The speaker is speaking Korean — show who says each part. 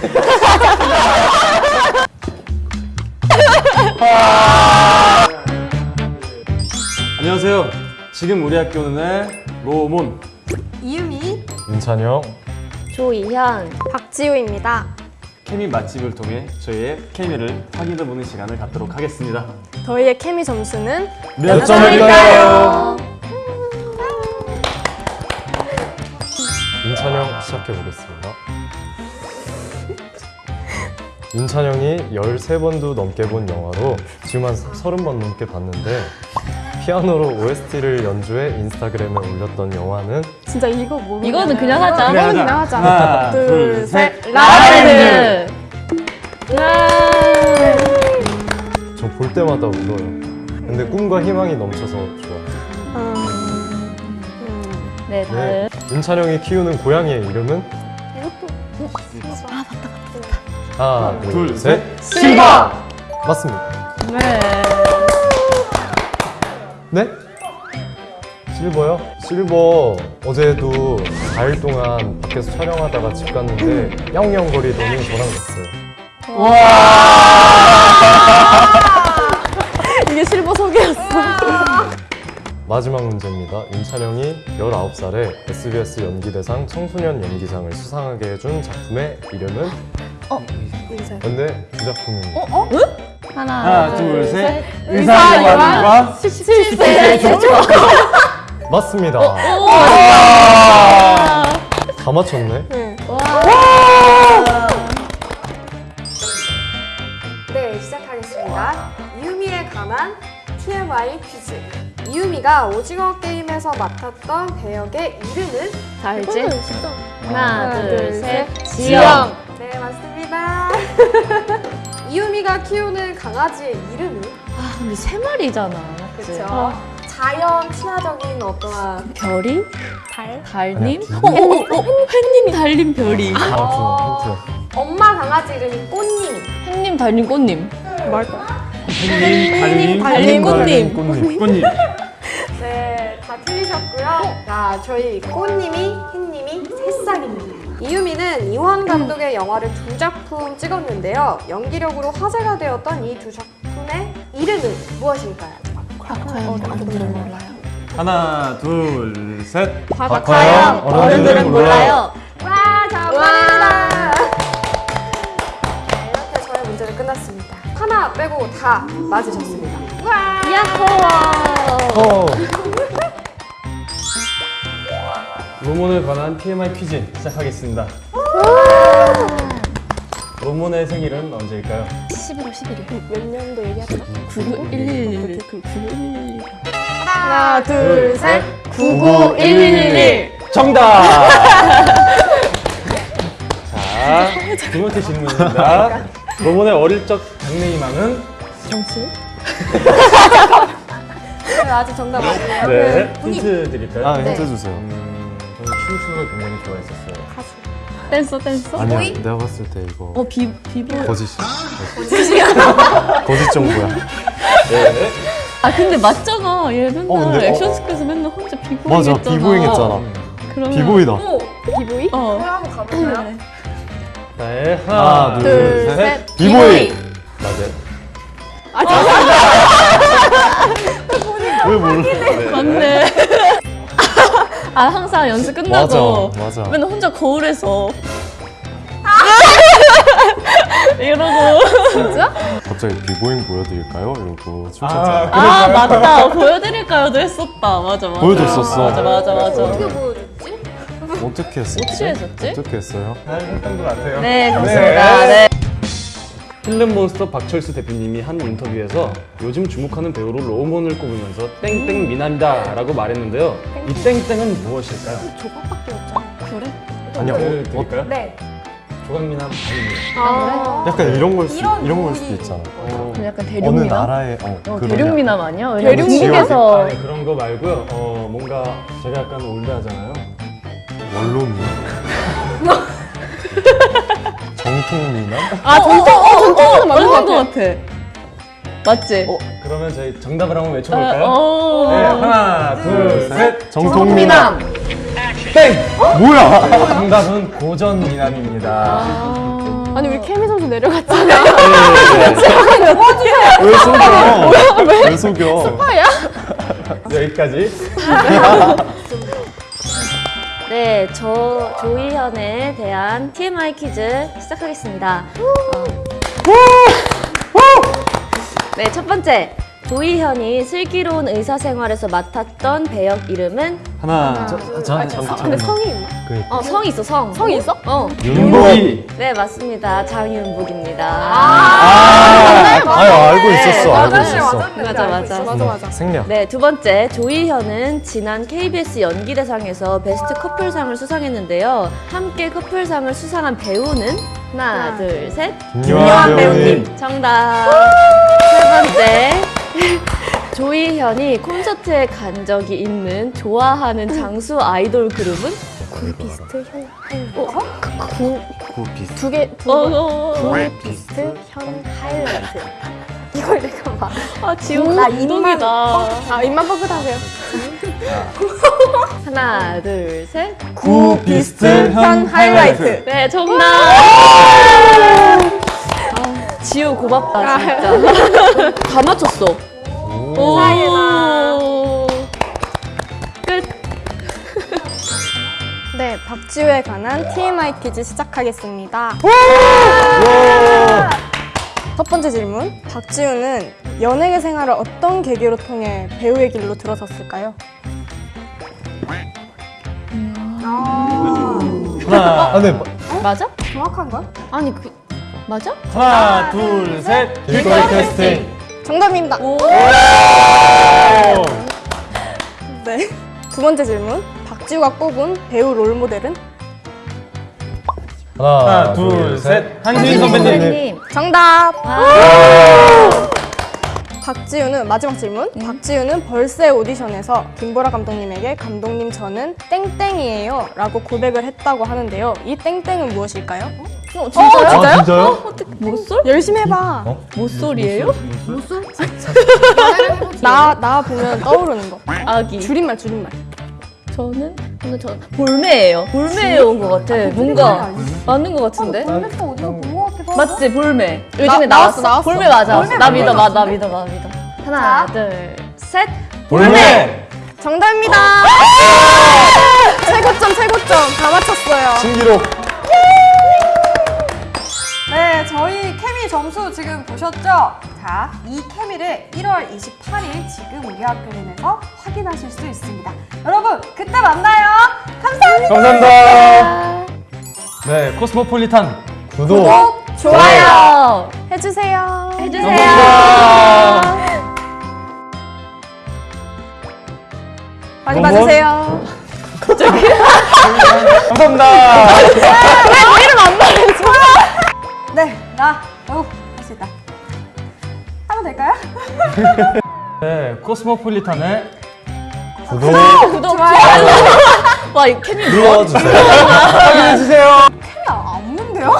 Speaker 1: 안녕하세요. 지금 우리 학교는 로몬
Speaker 2: 이유미,
Speaker 3: 윤찬영
Speaker 4: 조이현
Speaker 2: 박지우입니다.
Speaker 1: 케미 맛집을 통해 저희의 케미를 확인해보는 시간을 갖도록 하겠습니다.
Speaker 2: 저희의 케미 점수는
Speaker 1: 몇
Speaker 4: 점일까요?
Speaker 3: 윤찬영 시작해 보겠습니다. 윤찬영이 13번도 넘게 본 영화로 지금 한 30번 넘게 봤는데 피아노로 OST를 연주해 인스타그램에 올렸던 영화는
Speaker 2: 진짜 이거 모르
Speaker 4: 이거는 그냥 하자.
Speaker 1: 그래, 하자.
Speaker 2: 그냥 하자.
Speaker 1: 하나,
Speaker 2: 둘,
Speaker 1: 둘,
Speaker 2: 셋.
Speaker 1: 셋.
Speaker 4: 라라랜드.
Speaker 3: 저 볼 때마다 울어요. 근데 꿈과 희망이 넘쳐서 좋아요.
Speaker 4: 네, 다음.
Speaker 3: 네. 윤찬영이 키우는 고양이의 이름은? 하나, 둘,
Speaker 1: 둘,
Speaker 3: 셋.
Speaker 4: 실버.
Speaker 3: 맞습니다.
Speaker 4: 네.
Speaker 3: 네? 실버요? 실버 어제도 4일 동안 밖에서 촬영하다가 집 갔는데 야옹야옹거리더니 저랑 갔어요.
Speaker 2: 이게 실버 소개였어.
Speaker 3: 마지막 문제입니다. 윤찬영이 19살에 SBS 연기대상 청소년 연기상을 수상하게 해준 작품의 이름은? 근데 그 작품입니다.
Speaker 4: 하나,
Speaker 1: 하나, 둘, 셋.
Speaker 2: 의사
Speaker 1: 의사요원과
Speaker 2: 실세.
Speaker 3: 맞습니다. 다 맞췄네.
Speaker 2: 네, 시작하겠습니다. 이유미에 관한 TMI 퀴즈. 이유미가 오징어 게임에서 맡았던 배역의 이름은?
Speaker 4: 다 알지? 하나,
Speaker 2: 하나,
Speaker 4: 둘,
Speaker 2: 둘,
Speaker 4: 셋.
Speaker 2: 셋.
Speaker 4: 지영.
Speaker 2: 네, 맞습니다. 이유미가 키우는 강아지의 이름은?
Speaker 4: 아, 근데 세 마리잖아.
Speaker 2: 그렇죠. 자연 친화적인 어떠한
Speaker 4: 별이?
Speaker 2: 달?
Speaker 4: 달님?
Speaker 3: 아니야,
Speaker 4: 어, 어, 어, 어, 햇님, 달님, 별이.
Speaker 3: 아, 그 힌트.
Speaker 2: 엄마 강아지 이름이 꽃님.
Speaker 4: 햇님, 달님, 꽃님.
Speaker 1: 햇님, 달님,
Speaker 4: 달님, 꽃님.
Speaker 1: 꽃님. 꽃님.
Speaker 2: 네, 다 틀리셨고요. 자, 저희 꽃님이, 햇님 이. 이유미는 이원 감독의 영화를 두 작품 찍었는데요. 연기력으로 화제가 되었던 이 두 작품의 이름은 무엇일까요?
Speaker 1: 하나, 둘, 셋.
Speaker 3: 박하영, 어른들은 몰라요.
Speaker 2: 와, 정답입니다. 네, 이렇게 저의 문제는 끝났습니다. 하나 빼고 다 맞으셨습니다. 와!
Speaker 4: 야호!
Speaker 3: 어,
Speaker 1: 로몬에 관한 TMI 퀴즈 시작하겠습니다. 로몬의 생일은 언제일까요?
Speaker 4: 11월 11일.
Speaker 2: 몇 년도 얘기하죠?
Speaker 4: 99111. 99111.
Speaker 2: 하나, 둘, 셋.
Speaker 4: 99111.
Speaker 1: 정답! 자, 두 번째 질문입니다. 로몬의 어릴 적 장래희망은?
Speaker 2: 네, 아직 정답 아니에요.
Speaker 1: 네.
Speaker 2: 본인.
Speaker 1: 힌트 드릴까요?
Speaker 3: 아, 힌트 주세요.
Speaker 1: 음, 춤추기를 굉장히 좋아했었어요.
Speaker 4: 댄서, 댄서.
Speaker 3: 아니야,
Speaker 2: 보이?
Speaker 3: 내가 봤을 때 이거
Speaker 4: 어, 비, 비보.
Speaker 3: 거짓이야. 거짓. 거짓 정보야.
Speaker 1: 네.
Speaker 4: 아, 근데 맞잖아. 얘 맨날
Speaker 3: 어, 근데-
Speaker 4: 액션
Speaker 3: 어,
Speaker 4: 스쿨에서 맨날 혼자 비보잉
Speaker 3: 맞아,
Speaker 4: 했잖아.
Speaker 3: 비보잉 했잖아.
Speaker 4: 그러면
Speaker 3: 비보이다.
Speaker 2: 오, 비보이?
Speaker 4: 어.
Speaker 2: 그럼 한번 가볼까요?
Speaker 1: 네,
Speaker 3: 하나,
Speaker 1: 하나,
Speaker 3: 둘,
Speaker 1: 둘,
Speaker 2: 둘,
Speaker 1: 셋.
Speaker 2: 셋.
Speaker 3: 비보이.
Speaker 1: 맞아요.
Speaker 3: 왜 몰라?
Speaker 4: 맞네. 아, 항상 연습 끝나고
Speaker 3: 맞아, 맞아.
Speaker 4: 맨날 혼자 거울에서 이러고
Speaker 3: 갑자기 비보잉 보여드릴까요? 이러고
Speaker 1: 아,
Speaker 3: 춤췄잖아.
Speaker 4: 아 맞다 보여드릴까요도 했었다 맞아 맞아
Speaker 3: 보여줬었어.
Speaker 4: 맞아 맞아 맞아
Speaker 2: 어떻게 보여줬지?
Speaker 3: 어떻게 했었지?
Speaker 4: 어떻게 했었지?
Speaker 3: 어떻게 했어요?
Speaker 1: 잘 했던 것 같아요.
Speaker 4: 네 감사합니다 네.
Speaker 1: 필름몬스터 박철수 대표님이 한 인터뷰에서 요즘 주목하는 배우로 로몬을 꼽으면서 땡땡 미남이다 라고 말했는데요. 이 땡땡은 무엇일까요?
Speaker 2: 조각밖에 없잖아.
Speaker 4: 그래?
Speaker 3: 아니야,
Speaker 1: 힌트를
Speaker 3: 어, 어,
Speaker 1: 드릴까요?
Speaker 2: 네.
Speaker 1: 조각미남 아닙니다.
Speaker 2: 아,
Speaker 3: 약간 이런 걸 수,
Speaker 2: 이런
Speaker 3: 이런 걸 수도 있잖아.
Speaker 1: 어,
Speaker 4: 약간
Speaker 3: 어느
Speaker 4: 대륙미남?
Speaker 3: 나라의 어,
Speaker 4: 어, 대륙미남 아니야? 중국에서
Speaker 1: 아니, 그런 거 말고요. 어, 뭔가 제가 약간 올드하잖아요.
Speaker 3: 원로미남? 정통 미남?
Speaker 4: 아 정통 어 정통은 맞는 것 같아 맞지?
Speaker 1: 어, 그러면 저희 정답을 한번 외쳐볼까요?
Speaker 4: 어,
Speaker 1: 네, 하나, 둘, 셋.
Speaker 3: 정통 미남.
Speaker 1: 땡!
Speaker 3: 뭐야?
Speaker 1: 정답은 고전 미남입니다.
Speaker 4: 아,
Speaker 5: 내려갔잖아요.
Speaker 3: 왜 속여? 왜 속여?
Speaker 1: 여기까지.
Speaker 4: 네, 저 조이현에 대한 TMI 퀴즈 시작하겠습니다. 어. 네, 첫 번째. 조이현이 슬기로운 의사생활에서 맡았던 배역 이름은
Speaker 1: 하나.
Speaker 3: 자, 잠깐.
Speaker 2: 근데 성이 있나?
Speaker 4: 어, 성이 있어, 성.
Speaker 2: 성이 있어?
Speaker 4: 어.
Speaker 1: 윤복이.
Speaker 4: 네, 맞습니다. 장윤복입니다.
Speaker 3: 아, 아유, 알고 있었어. 알고 있었어.
Speaker 4: 맞아, 맞아.
Speaker 2: 맞아, 맞아.
Speaker 3: 생략.
Speaker 4: 네, 두 번째. 조이현은 지난 KBS 연기대상에서 베스트 커플상을 수상했는데요. 함께 커플상을 수상한 배우는 하나, 둘, 셋.
Speaker 3: 김요한 배우님.
Speaker 4: 정답. 세 번째. 조이현이 콘서트에 간 적이 있는 좋아하는 장수 아이돌 그룹은?
Speaker 2: 비스트 현
Speaker 1: 구 비스트.
Speaker 2: 두개
Speaker 4: 어, 어, 어.
Speaker 2: 비스트 현 하이라이트. 이걸 내가 막.
Speaker 4: 아, 지금
Speaker 2: 나 입만
Speaker 4: 감동이다.
Speaker 2: 아 입만 뻥긋하세요.
Speaker 4: 하나, 둘, 셋.
Speaker 1: 구 비스트 현 하이라이트.
Speaker 4: 네, 정답. 아, 지우 고맙다, 진짜. 다 맞췄어. 오. 끝.
Speaker 5: 네, 박지우에 관한 TMI 퀴즈 시작하겠습니다. 첫 번째 질문. 박지우는 연예계 생활을 어떤 계기로 통해 배우의 길로 들어섰을까요?
Speaker 3: 하나. 아, 네.
Speaker 4: 맞아?
Speaker 2: 정확한 거야?
Speaker 4: 아니, 그, 맞아?
Speaker 1: 하나, 둘, 셋.
Speaker 3: 길거리 캐스팅.
Speaker 5: 정답입니다. 네. 두 번째 질문. 박지우가 꼽은 배우 롤 모델은?
Speaker 3: 하나,
Speaker 1: 둘, 셋. 한지인 선배님.
Speaker 5: 정답. 박지우는 마지막 질문. 박지우는 벌새 오디션에서 김보라 감독님에게 감독님 저는 땡땡이에요 라고 고백을 했다고 하는데요. 이 땡땡은 무엇일까요? 어, 진짜요?
Speaker 3: 아, 진짜요?
Speaker 4: 못쏠?
Speaker 5: 열심히 해봐.
Speaker 3: 어?
Speaker 4: 못쏠이에요?
Speaker 5: 나, 나 보면 떠오르는 거.
Speaker 4: 아기.
Speaker 5: 줄임말, 줄임말.
Speaker 4: 저는 오늘 저 볼매예요. 볼매에 온 것 같아. 뭔가 맞는 것 같은데?
Speaker 2: 볼메프 어디서 본거 같기도 하고.
Speaker 4: 맞지 볼매. 요즘에
Speaker 5: 나-
Speaker 4: 나왔어.
Speaker 5: 나왔어.
Speaker 4: 볼매 맞아. 나 믿어, 나, 나 믿어, 나 믿어. 하나, 둘, 셋.
Speaker 1: 볼메.
Speaker 5: 정답입니다. 최고점, 최고점. 다 맞췄어요.
Speaker 3: 신기록.
Speaker 2: 네, 저희 케미 점수 지금 보셨죠? 자, 이 케미를 1월 28일 지금 우리 학교에서 확인하실 수 있습니다. 여러분, 그때 만나요. 감사합니다.
Speaker 1: 감사합니다. 네, 코스모폴리탄.
Speaker 3: 구독.
Speaker 4: 좋아요.
Speaker 5: 해주세요.
Speaker 4: 해주세요.
Speaker 5: 많이
Speaker 1: 너무-
Speaker 5: 봐주세요.
Speaker 1: 감사합니다.
Speaker 2: 네, 나, 어, 할수 있다. 하면 될까요?
Speaker 1: 네, 코스모폴리탄의
Speaker 3: 구독.
Speaker 4: 구독, 좋아요. 와, 이 캐니
Speaker 3: 눌러주세요.
Speaker 1: 확인해주세요.
Speaker 2: 케미 없는데요?